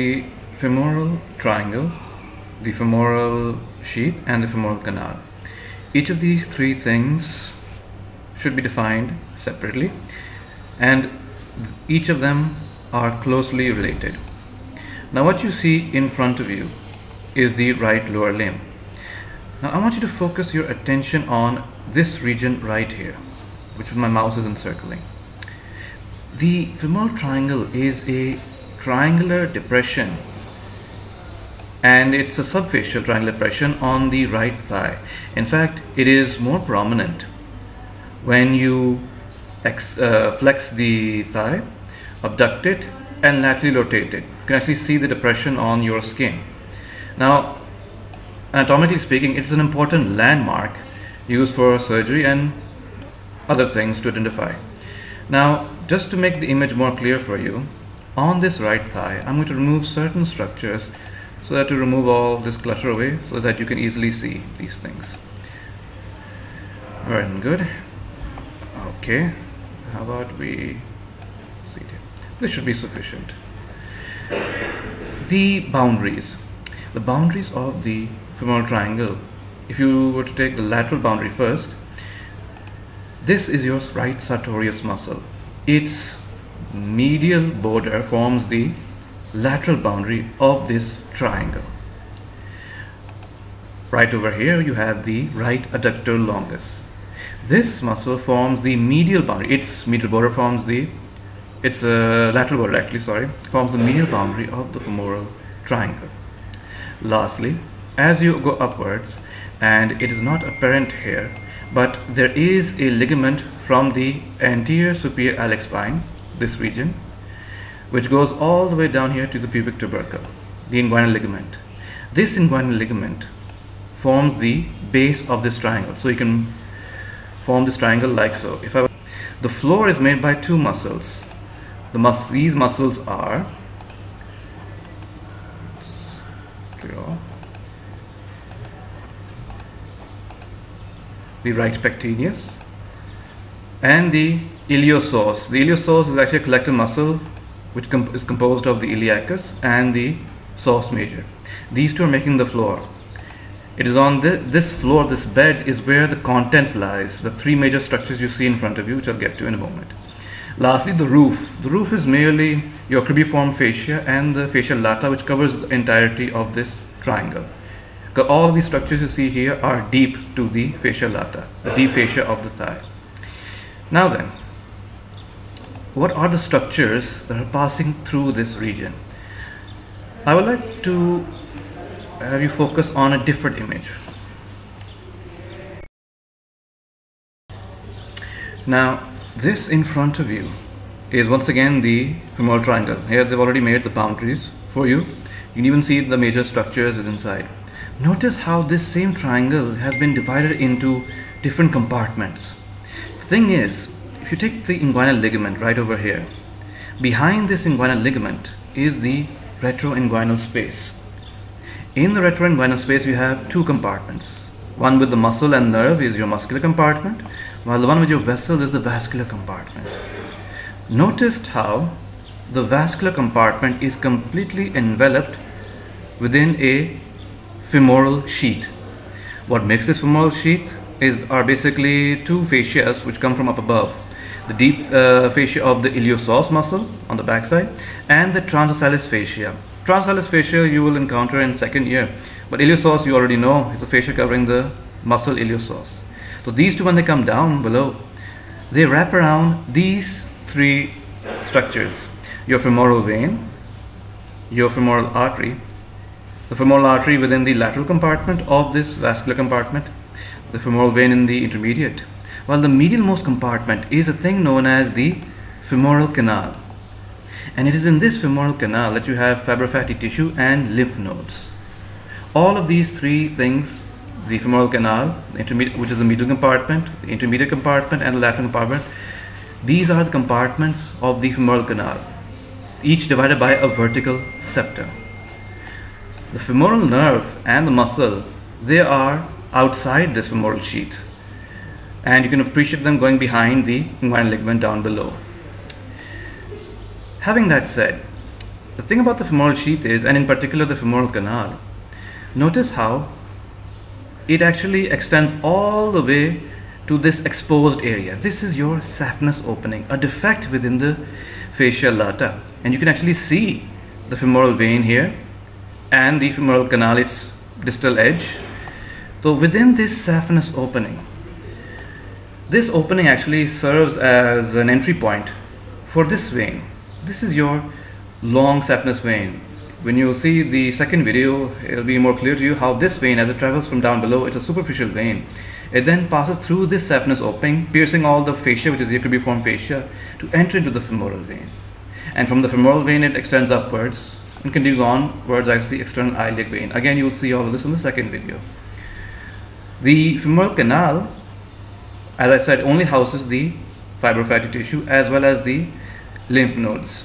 the femoral triangle, the femoral sheath, and the femoral canal. Each of these three things should be defined separately, and each of them are closely related. Now, what you see in front of you is the right lower limb. Now, I want you to focus your attention on this region right here, which my mouse is encircling. The femoral triangle is a triangular depression and it's a subfascial triangular depression on the right thigh. In fact, it is more prominent when you uh, flex the thigh, abduct it, and laterally rotate it. You can actually see the depression on your skin. Now, anatomically speaking, it's an important landmark used for surgery and other things to identify. Now, just to make the image more clear for you, on this right thigh I'm going to remove certain structures so that to remove all this clutter away so that you can easily see these things. Very good. Okay how about we see it? This should be sufficient. The boundaries. The boundaries of the femoral triangle. If you were to take the lateral boundary first this is your right sartorius muscle. Its medial border forms the lateral boundary of this triangle. Right over here you have the right adductor longus. This muscle forms the medial boundary, its medial border forms the, its uh, lateral border actually, sorry, forms the medial boundary of the femoral triangle. Lastly, as you go upwards, and it is not apparent here, but there is a ligament from the anterior superior iliac spine this region, which goes all the way down here to the pubic tubercle, the inguinal ligament. This inguinal ligament forms the base of this triangle. So you can form this triangle like so. If I, the floor is made by two muscles. The mus these muscles are the right pectineus and the iliopsoas. The iliopsoas is actually a collective muscle which is composed of the iliacus and the psoas major. These two are making the floor. It is on the, this floor, this bed is where the contents lies, the three major structures you see in front of you, which I'll get to in a moment. Lastly, the roof. The roof is merely your cribriform fascia and the fascia lata, which covers the entirety of this triangle. All these structures you see here are deep to the fascia lata, the deep fascia of the thigh. Now then, what are the structures that are passing through this region? I would like to have you focus on a different image. Now, this in front of you is once again the femoral triangle. Here they've already made the boundaries for you. You can even see the major structures inside. Notice how this same triangle has been divided into different compartments. The thing is, if you take the inguinal ligament right over here, behind this inguinal ligament is the retroinguinal space. In the retroinguinal space, you have two compartments. One with the muscle and nerve is your muscular compartment, while the one with your vessel is the vascular compartment. Notice how the vascular compartment is completely enveloped within a femoral sheath. What makes this femoral sheath is are basically two fascias which come from up above the deep uh, fascia of the iliopsoas muscle on the backside and the transversalis fascia. Transversalis fascia you will encounter in second year but iliopsoas you already know is a fascia covering the muscle iliopsoas so these two when they come down below they wrap around these three structures your femoral vein your femoral artery the femoral artery within the lateral compartment of this vascular compartment the femoral vein in the intermediate, while the medialmost compartment is a thing known as the femoral canal. And it is in this femoral canal that you have fibrofatty tissue and lymph nodes. All of these three things, the femoral canal, which is the medial compartment, the intermediate compartment, and the lateral compartment, these are the compartments of the femoral canal, each divided by a vertical septum. The femoral nerve and the muscle, they are outside this femoral sheath and you can appreciate them going behind the inguinal ligament down below. Having that said, the thing about the femoral sheath is, and in particular the femoral canal, notice how it actually extends all the way to this exposed area. This is your saphenous opening, a defect within the fascia lata. And you can actually see the femoral vein here and the femoral canal, its distal edge. So within this saphenous opening, this opening actually serves as an entry point for this vein. This is your long saphenous vein. When you see the second video, it'll be more clear to you how this vein, as it travels from down below, it's a superficial vein. It then passes through this saphenous opening, piercing all the fascia, which is cribriform fascia, to enter into the femoral vein. And from the femoral vein, it extends upwards and continues onwards the external iliac vein. Again, you will see all of this in the second video. The femoral canal, as I said, only houses the fibrofatty tissue as well as the lymph nodes.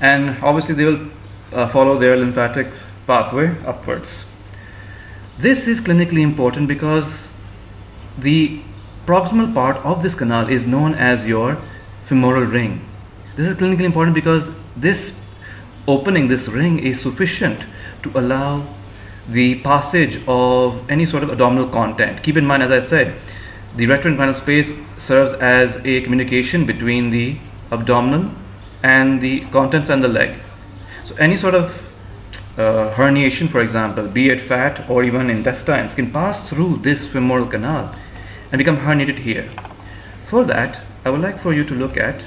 And obviously, they will uh, follow their lymphatic pathway upwards. This is clinically important because the proximal part of this canal is known as your femoral ring. This is clinically important because this opening, this ring, is sufficient to allow the passage of any sort of abdominal content. Keep in mind, as I said, the retroinguinal space serves as a communication between the abdominal and the contents and the leg. So any sort of uh, herniation, for example, be it fat or even intestines, can pass through this femoral canal and become herniated here. For that, I would like for you to look at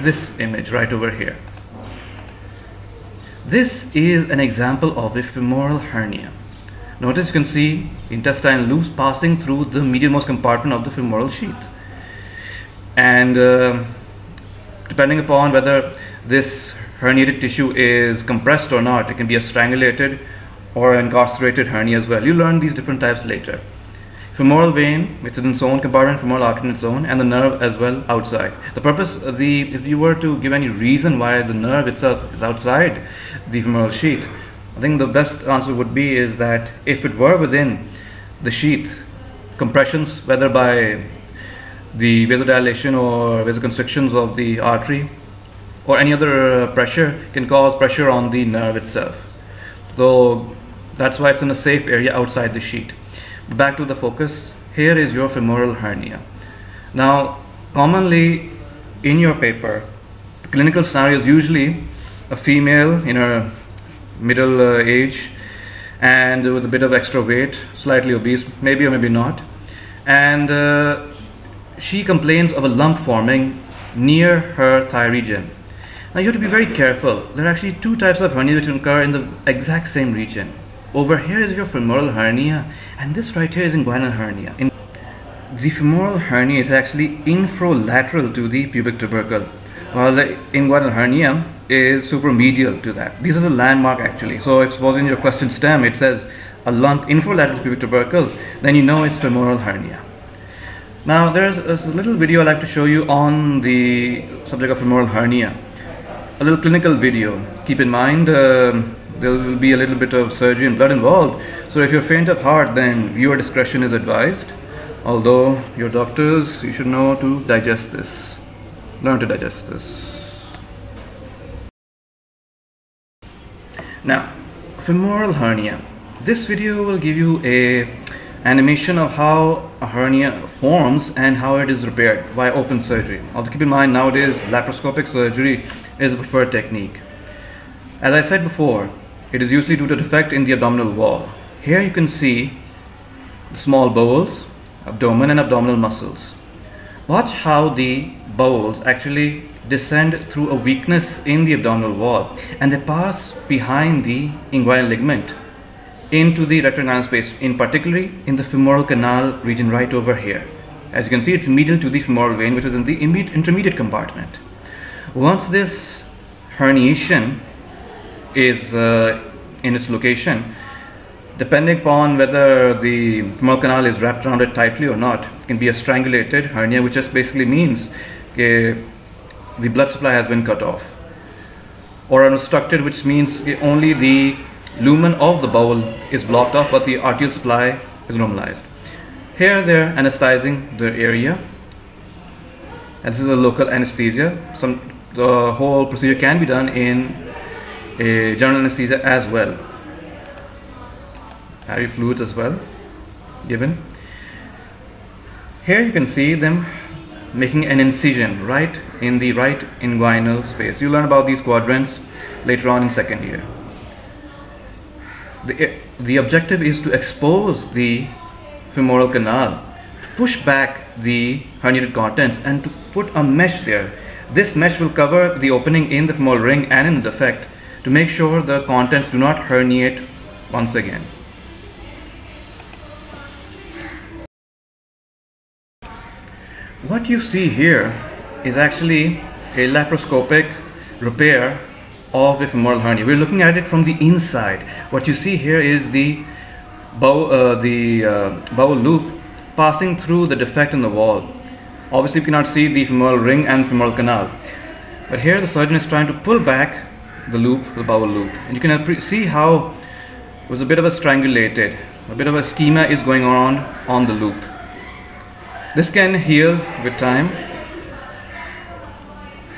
this image right over here. This is an example of a femoral hernia. Notice you can see intestine loops passing through the medialmost compartment of the femoral sheath. And uh, depending upon whether this herniated tissue is compressed or not, it can be a strangulated or incarcerated hernia as well. You learn these different types later femoral vein, is in its own compartment, femoral artery in its own, and the nerve as well outside. The purpose, the if you were to give any reason why the nerve itself is outside the femoral sheath, I think the best answer would be is that if it were within the sheath, compressions, whether by the vasodilation or vasoconstrictions of the artery or any other pressure can cause pressure on the nerve itself. Though that's why it's in a safe area outside the sheath. Back to the focus. Here is your femoral hernia. Now commonly in your paper the clinical scenario is usually a female in her middle uh, age and with a bit of extra weight slightly obese maybe or maybe not. And uh, she complains of a lump forming near her thigh region. Now you have to be very careful. There are actually two types of hernia which occur in the exact same region. Over here is your femoral hernia and this right here is inguinal hernia. In the femoral hernia is actually infralateral to the pubic tubercle while the inguinal hernia is supromedial to that. This is a landmark actually. So if suppose in your question stem it says a lump infralateral pubic tubercle then you know it's femoral hernia. Now there's, there's a little video I'd like to show you on the subject of femoral hernia. A little clinical video. Keep in mind uh, there will be a little bit of surgery and blood involved. So if you're faint of heart, then viewer discretion is advised. Although your doctors, you should know to digest this. Learn to digest this. Now, femoral hernia. This video will give you a animation of how a hernia forms and how it is repaired by open surgery. Also keep in mind nowadays laparoscopic surgery is a preferred technique. As I said before, it is usually due to defect in the abdominal wall. Here you can see the small bowels, abdomen and abdominal muscles. Watch how the bowels actually descend through a weakness in the abdominal wall and they pass behind the inguinal ligament into the retroinguinal space, in particularly in the femoral canal region right over here. As you can see, it's medial to the femoral vein, which is in the intermediate compartment. Once this herniation is uh, in its location, depending upon whether the femoral canal is wrapped around it tightly or not, it can be a strangulated hernia, which just basically means the blood supply has been cut off, or unobstructed, which means only the lumen of the bowel is blocked off, but the arterial supply is normalized. Here they're anesthetizing the area, and this is a local anesthesia. Some the whole procedure can be done in a general anesthesia as well. IV fluids as well given. Here you can see them making an incision right in the right inguinal space. You learn about these quadrants later on in second year. The, the objective is to expose the femoral canal, push back the herniated contents and to put a mesh there. This mesh will cover the opening in the femoral ring and in the defect to make sure the contents do not herniate once again. What you see here is actually a laparoscopic repair of a femoral hernia. We're looking at it from the inside. What you see here is the bow, uh, the uh, bowel loop passing through the defect in the wall. Obviously, you cannot see the femoral ring and femoral canal. But here the surgeon is trying to pull back the loop, the bowel loop. And you can see how it was a bit of a strangulated, a bit of ischemia is going on on the loop. This can heal with time.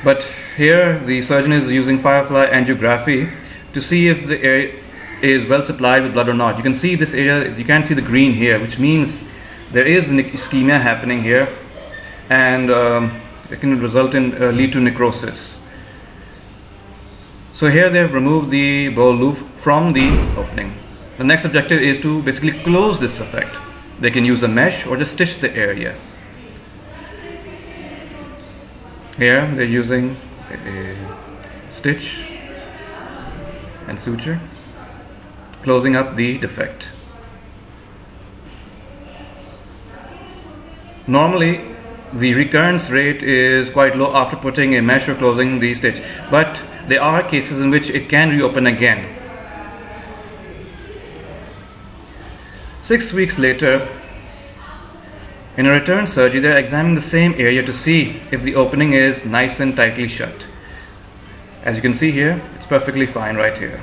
But here the surgeon is using firefly angiography to see if the area is well supplied with blood or not. You can see this area, you can't see the green here, which means there is an ischemia happening here and um, it can result in uh, lead to necrosis. So here they have removed the bowel loop from the opening. The next objective is to basically close this effect. They can use a mesh or just stitch the area. Here they're using a stitch and suture, closing up the defect. Normally, the recurrence rate is quite low after putting a mesh or closing the stitch, but there are cases in which it can reopen again. Six weeks later, in a return surgery, they're examining the same area to see if the opening is nice and tightly shut. As you can see here, it's perfectly fine right here.